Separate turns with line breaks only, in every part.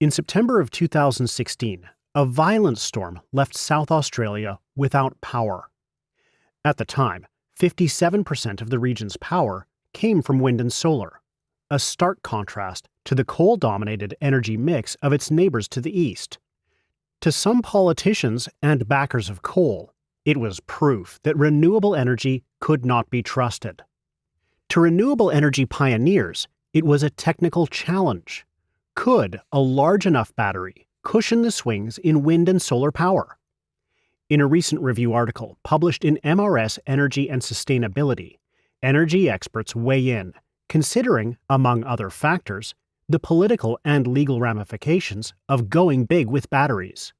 In September of 2016, a violent storm left South Australia without power. At the time, 57% of the region's power came from wind and solar, a stark contrast to the coal dominated energy mix of its neighbors to the east. To some politicians and backers of coal, it was proof that renewable energy could not be trusted. To renewable energy pioneers, it was a technical challenge. Could a large enough battery cushion the swings in wind and solar power? In a recent review article published in MRS Energy and Sustainability, energy experts weigh in, considering, among other factors, the political and legal ramifications of going big with batteries.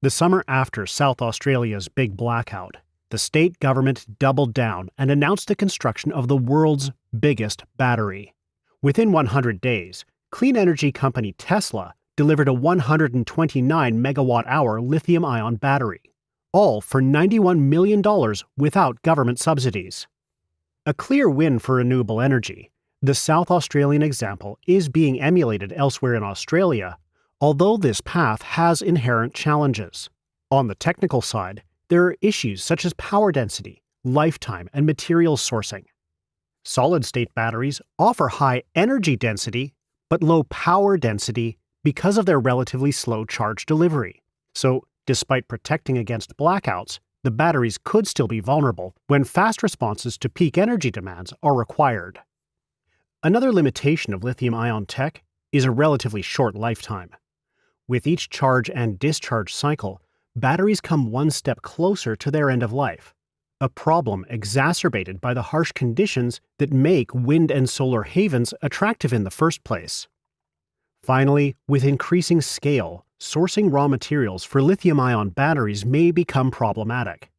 The summer after South Australia's big blackout, the state government doubled down and announced the construction of the world's biggest battery. Within 100 days, clean energy company Tesla delivered a 129 megawatt hour lithium ion battery, all for $91 million without government subsidies. A clear win for renewable energy, the South Australian example is being emulated elsewhere in Australia, although this path has inherent challenges. On the technical side, there are issues such as power density, lifetime, and material sourcing. Solid state batteries offer high energy density but low power density because of their relatively slow charge delivery. So, despite protecting against blackouts, the batteries could still be vulnerable when fast responses to peak energy demands are required. Another limitation of lithium ion tech is a relatively short lifetime. With each charge and discharge cycle, batteries come one step closer to their end of life, a problem exacerbated by the harsh conditions that make wind and solar havens attractive in the first place. Finally, with increasing scale, sourcing raw materials for lithium ion batteries may become problematic.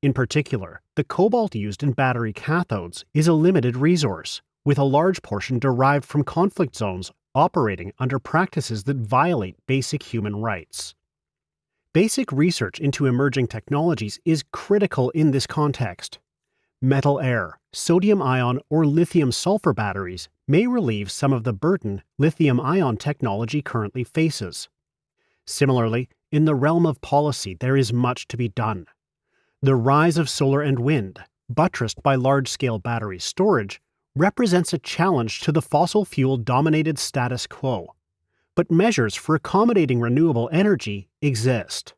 In particular, the cobalt used in battery cathodes is a limited resource, with a large portion derived from conflict zones operating under practices that violate basic human rights. Basic research into emerging technologies is critical in this context. Metal air, sodium ion, or lithium sulfur batteries may relieve some of the burden lithium ion technology currently faces. Similarly, in the realm of policy, there is much to be done. The rise of solar and wind, buttressed by large scale battery storage, represents a challenge to the fossil fuel dominated status quo. But measures for accommodating renewable energy exist.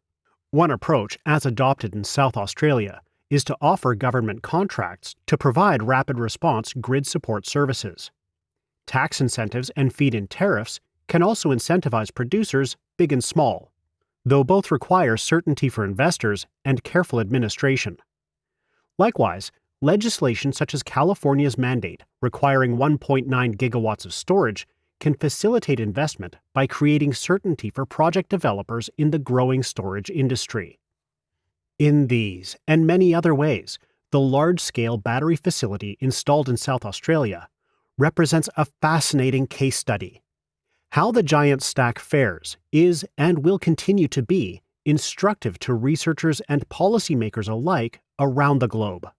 One approach, as adopted in South Australia, is to offer government contracts to provide rapid response grid support services. Tax incentives and feed in tariffs can also incentivize producers, big and small, though both require certainty for investors and careful administration. Likewise, legislation such as California's mandate requiring 1.9 gigawatts of storage can facilitate investment by creating certainty for project developers in the growing storage industry. In these and many other ways, the large scale battery facility installed in South Australia represents a fascinating case study. How the giant stack fares is and will continue to be instructive to researchers and policymakers alike around the globe.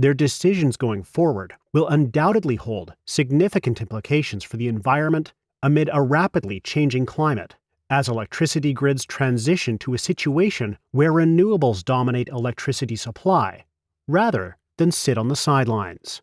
Their decisions going forward will undoubtedly hold significant implications for the environment amid a rapidly changing climate as electricity grids transition to a situation where renewables dominate electricity supply rather than sit on the sidelines.